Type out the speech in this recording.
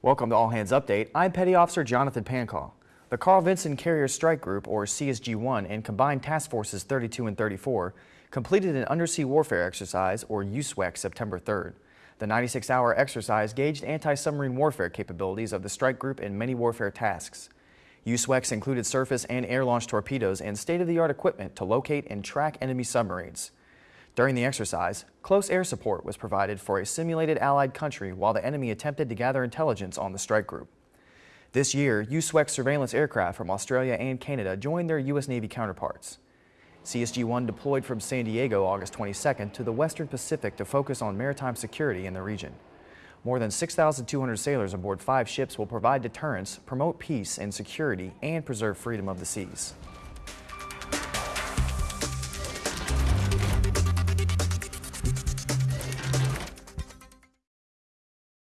Welcome to All Hands Update. I'm Petty Officer Jonathan Pancall. The Carl Vinson Carrier Strike Group, or CSG-1, and Combined Task Forces 32 and 34 completed an undersea warfare exercise, or USWEX, September 3rd. The 96-hour exercise gauged anti-submarine warfare capabilities of the strike group in many warfare tasks. USWECs included surface and air-launched torpedoes and state-of-the-art equipment to locate and track enemy submarines. During the exercise, close air support was provided for a simulated Allied country while the enemy attempted to gather intelligence on the strike group. This year, USWEX surveillance aircraft from Australia and Canada joined their U.S. Navy counterparts. CSG-1 deployed from San Diego August 22nd to the Western Pacific to focus on maritime security in the region. More than 6,200 sailors aboard five ships will provide deterrence, promote peace and security, and preserve freedom of the seas.